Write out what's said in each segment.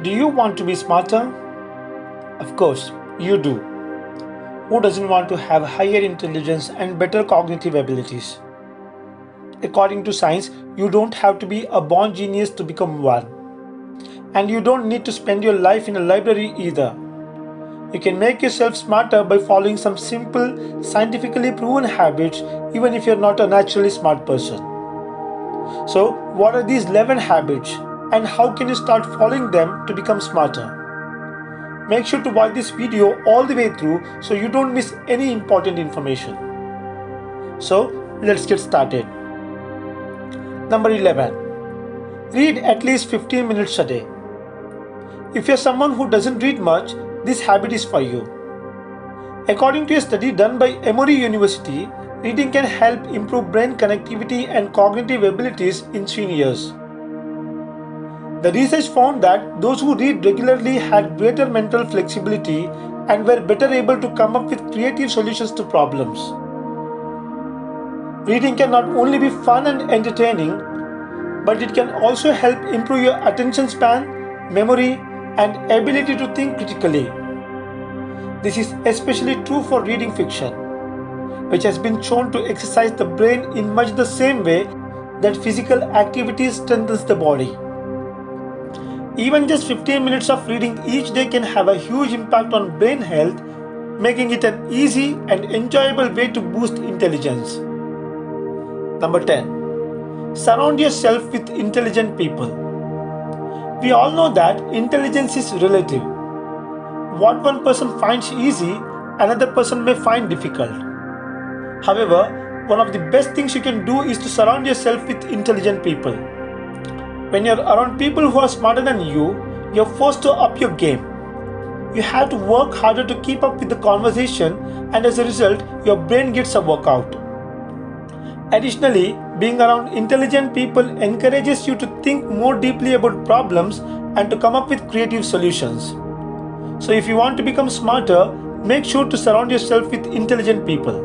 Do you want to be smarter? Of course, you do. Who doesn't want to have higher intelligence and better cognitive abilities? According to science, you don't have to be a born genius to become one. And you don't need to spend your life in a library either. You can make yourself smarter by following some simple, scientifically proven habits, even if you're not a naturally smart person. So, what are these 11 habits and how can you start following them to become smarter? Make sure to watch this video all the way through so you don't miss any important information. So, let's get started. Number 11. Read at least 15 minutes a day. If you're someone who doesn't read much, this habit is for you. According to a study done by Emory University, reading can help improve brain connectivity and cognitive abilities in seniors. The research found that those who read regularly had greater mental flexibility and were better able to come up with creative solutions to problems. Reading can not only be fun and entertaining, but it can also help improve your attention span, memory, and ability to think critically. This is especially true for reading fiction, which has been shown to exercise the brain in much the same way that physical activity strengthens the body. Even just 15 minutes of reading each day can have a huge impact on brain health, making it an easy and enjoyable way to boost intelligence. Number 10. Surround yourself with intelligent people. We all know that intelligence is relative. What one person finds easy, another person may find difficult. However, one of the best things you can do is to surround yourself with intelligent people. When you're around people who are smarter than you, you're forced to up your game. You have to work harder to keep up with the conversation, and as a result, your brain gets a workout. Additionally, being around intelligent people encourages you to think more deeply about problems and to come up with creative solutions. So, if you want to become smarter, make sure to surround yourself with intelligent people.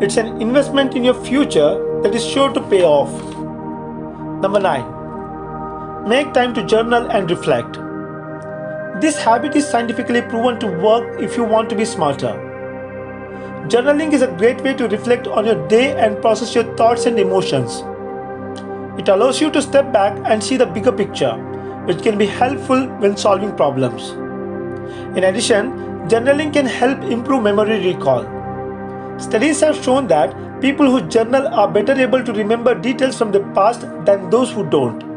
It's an investment in your future that is sure to pay off. Number 9. Make time to journal and reflect. This habit is scientifically proven to work if you want to be smarter. Journaling is a great way to reflect on your day and process your thoughts and emotions. It allows you to step back and see the bigger picture, which can be helpful when solving problems. In addition, journaling can help improve memory recall. Studies have shown that people who journal are better able to remember details from the past than those who don't.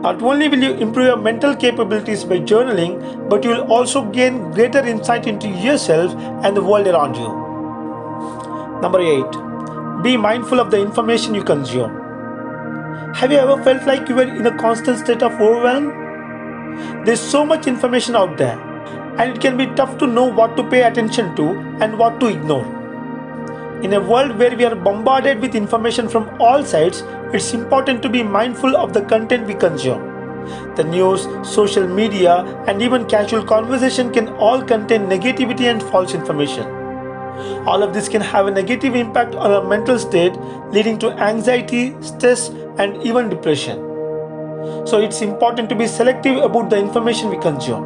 Not only will you improve your mental capabilities by journaling, but you will also gain greater insight into yourself and the world around you. Number 8. Be mindful of the information you consume. Have you ever felt like you were in a constant state of overwhelm? There's so much information out there, and it can be tough to know what to pay attention to and what to ignore. In a world where we are bombarded with information from all sides, it's important to be mindful of the content we consume. The news, social media, and even casual conversation can all contain negativity and false information. All of this can have a negative impact on our mental state, leading to anxiety, stress, and even depression. So it's important to be selective about the information we consume.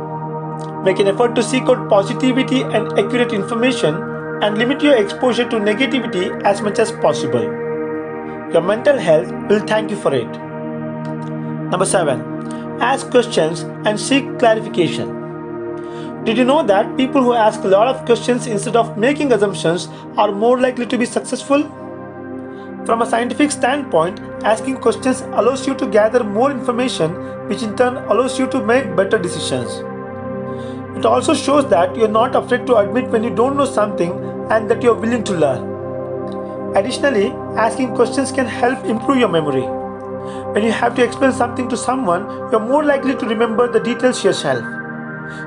Make an effort to seek out positivity and accurate information and limit your exposure to negativity as much as possible. Your mental health will thank you for it. Number 7. Ask questions and seek clarification. Did you know that people who ask a lot of questions instead of making assumptions are more likely to be successful? From a scientific standpoint, asking questions allows you to gather more information, which in turn allows you to make better decisions. It also shows that you're not afraid to admit when you don't know something and that you're willing to learn. Additionally, asking questions can help improve your memory. When you have to explain something to someone, you're more likely to remember the details yourself.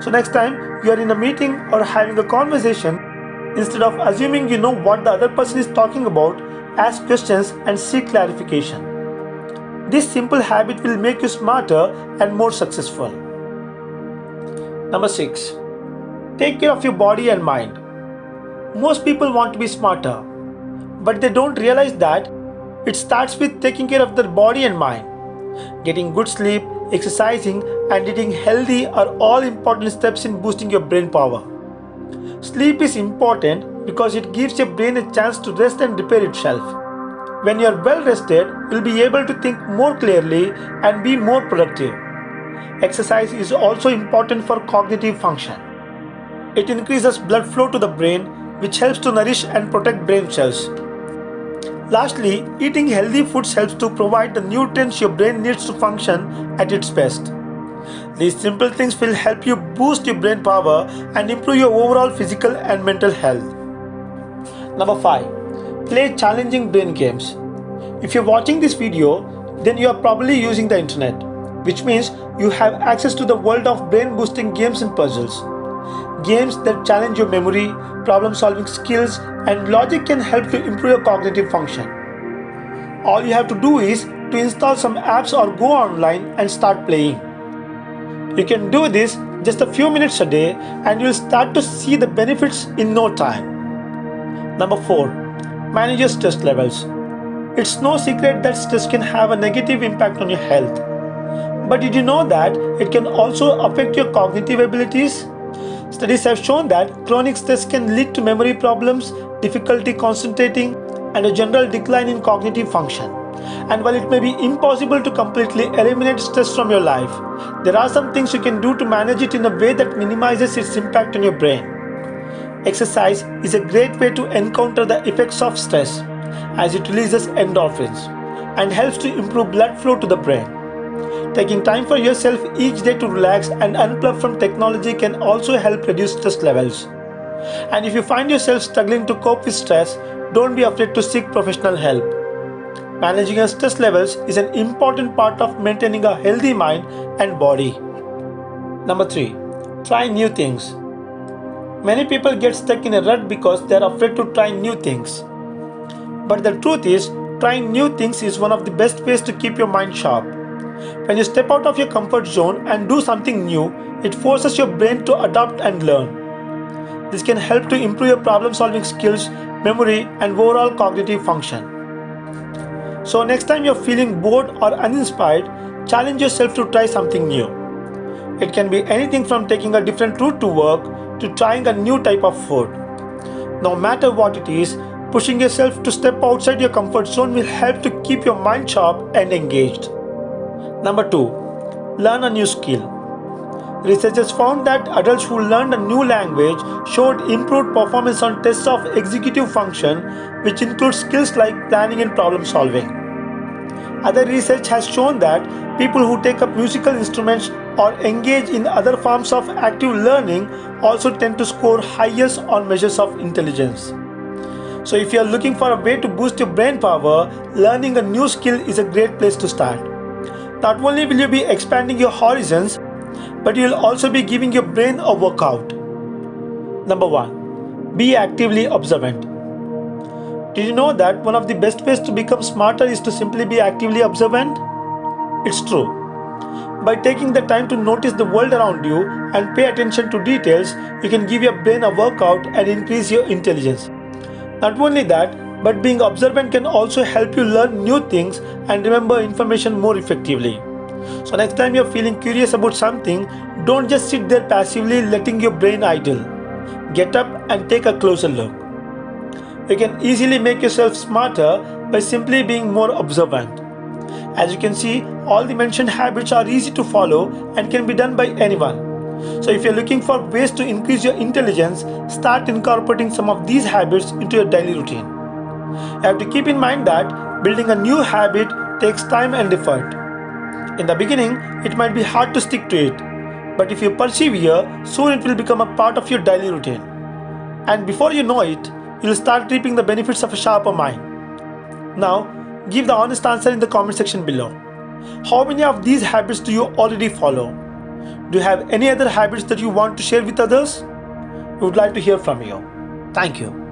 So next time you are in a meeting or having a conversation, instead of assuming you know what the other person is talking about, ask questions and seek clarification. This simple habit will make you smarter and more successful. Number 6. Take care of your body and mind. Most people want to be smarter, but they don't realize that it starts with taking care of their body and mind. Getting good sleep, exercising, and eating healthy are all important steps in boosting your brain power. Sleep is important because it gives your brain a chance to rest and repair itself. When you are well rested, you'll be able to think more clearly and be more productive. Exercise is also important for cognitive function. It increases blood flow to the brain, which helps to nourish and protect brain cells. Lastly, eating healthy foods helps to provide the nutrients your brain needs to function at its best. These simple things will help you boost your brain power and improve your overall physical and mental health. Number 5. Play challenging brain games. If you're watching this video, then you are probably using the internet, which means you have access to the world of brain boosting games and puzzles. Games that challenge your memory, problem solving skills, and logic can help to improve your cognitive function. All you have to do is to install some apps or go online and start playing. You can do this just a few minutes a day and you'll start to see the benefits in no time. Number 4. Manage your stress levels. It's no secret that stress can have a negative impact on your health. But did you know that it can also affect your cognitive abilities? Studies have shown that chronic stress can lead to memory problems, difficulty concentrating, and a general decline in cognitive function. And while it may be impossible to completely eliminate stress from your life, there are some things you can do to manage it in a way that minimizes its impact on your brain. Exercise is a great way to encounter the effects of stress as it releases endorphins and helps to improve blood flow to the brain. Taking time for yourself each day to relax and unplug from technology can also help reduce stress levels. And if you find yourself struggling to cope with stress, don't be afraid to seek professional help. Managing your stress levels is an important part of maintaining a healthy mind and body. Number 3. Try new things. Many people get stuck in a rut because they are afraid to try new things. But the truth is, trying new things is one of the best ways to keep your mind sharp. When you step out of your comfort zone and do something new, it forces your brain to adapt and learn. This can help to improve your problem solving skills, memory, and overall cognitive function. So next time you're feeling bored or uninspired, challenge yourself to try something new. It can be anything from taking a different route to work to trying a new type of food. No matter what it is, pushing yourself to step outside your comfort zone will help to keep your mind sharp and engaged. Number 2. Learn a new skill. Researchers found that adults who learned a new language showed improved performance on tests of executive function, which includes skills like planning and problem solving. Other research has shown that people who take up musical instruments or engage in other forms of active learning also tend to score highest on measures of intelligence. So if you are looking for a way to boost your brain power, learning a new skill is a great place to start. Not only will you be expanding your horizons, but you'll also be giving your brain a workout. Number 1. Be actively observant. Did you know that one of the best ways to become smarter is to simply be actively observant? It's true. By taking the time to notice the world around you and pay attention to details, you can give your brain a workout and increase your intelligence. Not only that, but being observant can also help you learn new things and remember information more effectively. So next time you're feeling curious about something, don't just sit there passively letting your brain idle. Get up and take a closer look. You can easily make yourself smarter by simply being more observant. As you can see, all the mentioned habits are easy to follow and can be done by anyone. So if you're looking for ways to increase your intelligence, start incorporating some of these habits into your daily routine. You have to keep in mind that building a new habit takes time and effort. In the beginning, it might be hard to stick to it, but if you persevere, soon it will become a part of your daily routine. And before you know it, you'll start reaping the benefits of a sharper mind. Now, give the honest answer in the comment section below. How many of these habits do you already follow? Do you have any other habits that you want to share with others? We would like to hear from you. Thank you.